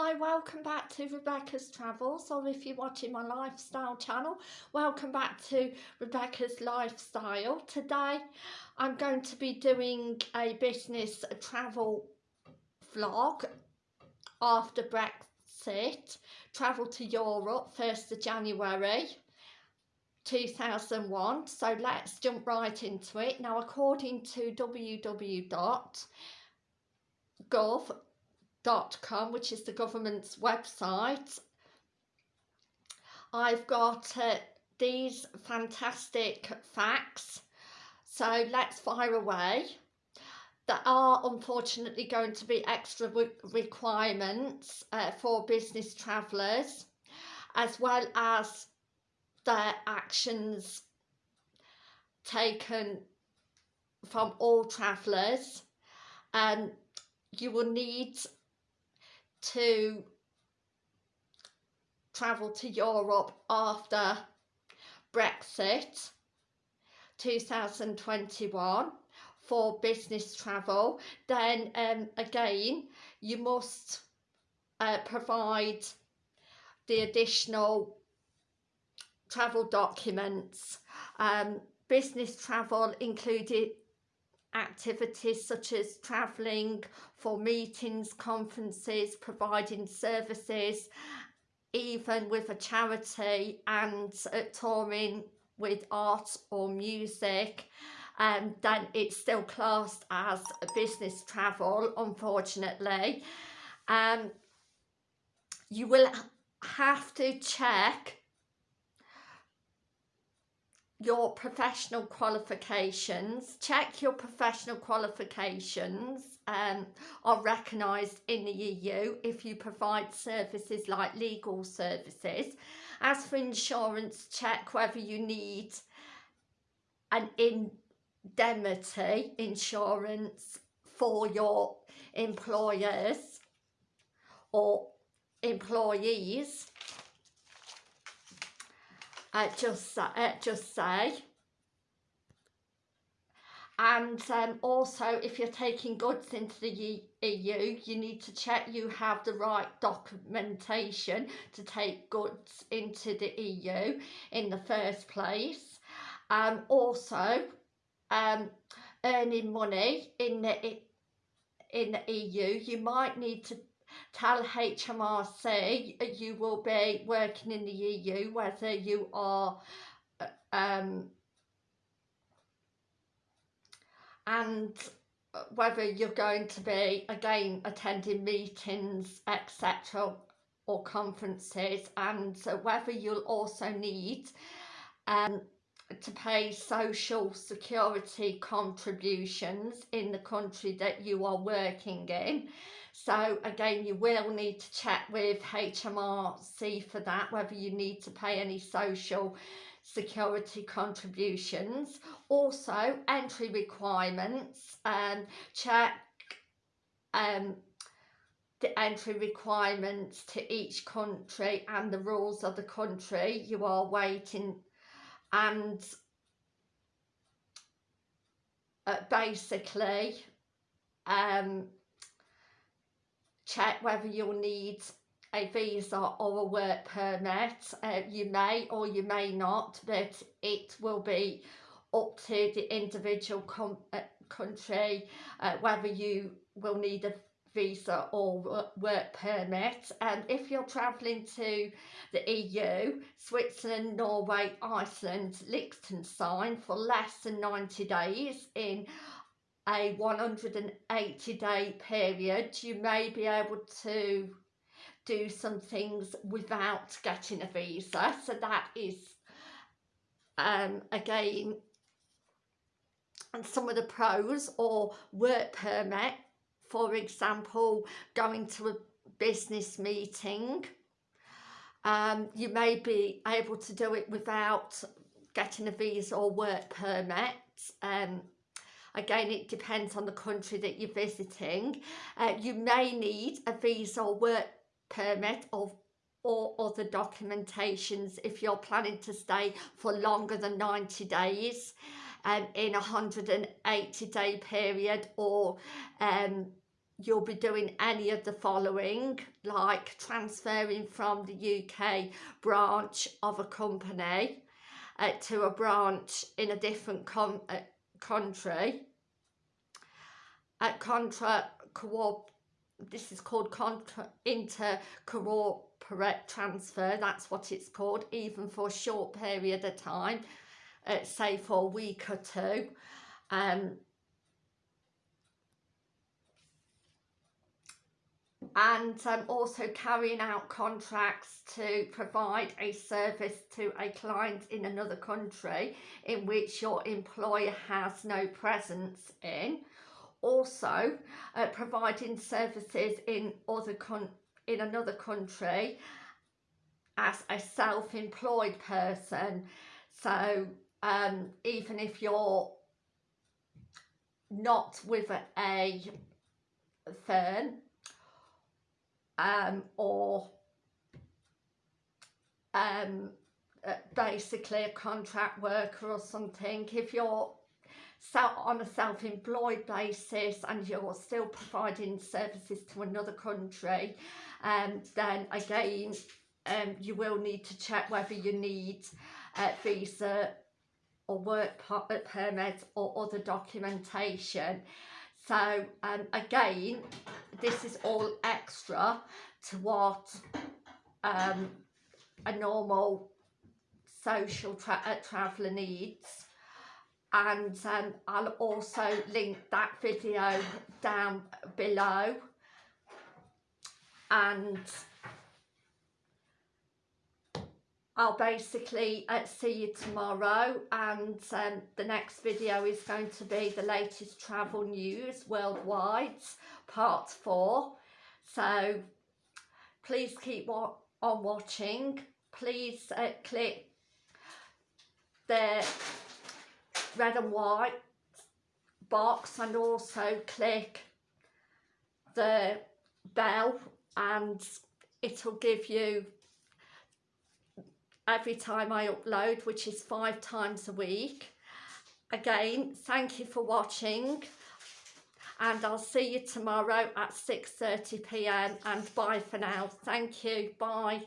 Hi, welcome back to Rebecca's Travels, or if you're watching my lifestyle channel, welcome back to Rebecca's Lifestyle. Today I'm going to be doing a business travel vlog after Brexit, travel to Europe 1st of January 2001. So let's jump right into it. Now according to www.gov com, which is the government's website. I've got uh, these fantastic facts, so let's fire away. There are unfortunately going to be extra requirements uh, for business travellers, as well as their actions taken from all travellers. And you will need to travel to Europe after Brexit 2021 for business travel. Then um, again you must uh, provide the additional travel documents. Um, business travel included activities such as travelling for meetings, conferences, providing services, even with a charity and uh, touring with art or music um, then it's still classed as business travel unfortunately. Um you will have to check your professional qualifications, check your professional qualifications um, are recognised in the EU if you provide services like legal services. As for insurance, check whether you need an indemnity insurance for your employers or employees uh, just, uh, just say. And um, also, if you're taking goods into the EU, you need to check you have the right documentation to take goods into the EU in the first place. Um, also, um, earning money in the in the EU, you might need to tell HMRC you will be working in the EU, whether you are um, and whether you're going to be again attending meetings etc or conferences and whether you'll also need um, to pay social security contributions in the country that you are working in so again, you will need to check with HMRC for that, whether you need to pay any social security contributions. Also, entry requirements, um, check um, the entry requirements to each country and the rules of the country you are waiting and uh, basically um, check whether you'll need a visa or a work permit. Uh, you may or you may not, but it will be up to the individual uh, country uh, whether you will need a visa or work permit and if you're travelling to the EU, Switzerland, Norway, Iceland, Liechtenstein for less than 90 days in a 180 day period you may be able to do some things without getting a visa. So that is um, again and some of the pros or work permit for example going to a business meeting um, you may be able to do it without getting a visa or work permit um, Again, it depends on the country that you're visiting. Uh, you may need a visa or work permit or or other documentations if you're planning to stay for longer than 90 days um, in a 180 day period or um, you'll be doing any of the following like transferring from the UK branch of a company uh, to a branch in a different uh, country. At contra co this is called contra inter corporate transfer that's what it's called even for a short period of time uh, say for a week or two. Um and um, also carrying out contracts to provide a service to a client in another country in which your employer has no presence in. Also uh, providing services in other in another country as a self-employed person. So um, even if you're not with a, firm um, or um, uh, basically a contract worker or something if you're on a self-employed basis and you're still providing services to another country um, then again um, you will need to check whether you need a visa or work uh, permit or other documentation. So um, again this is all extra to what um, a normal social tra uh, traveller needs. And um, I'll also link that video down below. And I'll basically uh, see you tomorrow and um, the next video is going to be the latest travel news worldwide part 4 so please keep wa on watching. Please uh, click the red and white box and also click the bell and it'll give you every time I upload which is five times a week. Again thank you for watching and I'll see you tomorrow at 6.30pm and bye for now. Thank you. Bye